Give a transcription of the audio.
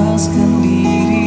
Lepaskan diri.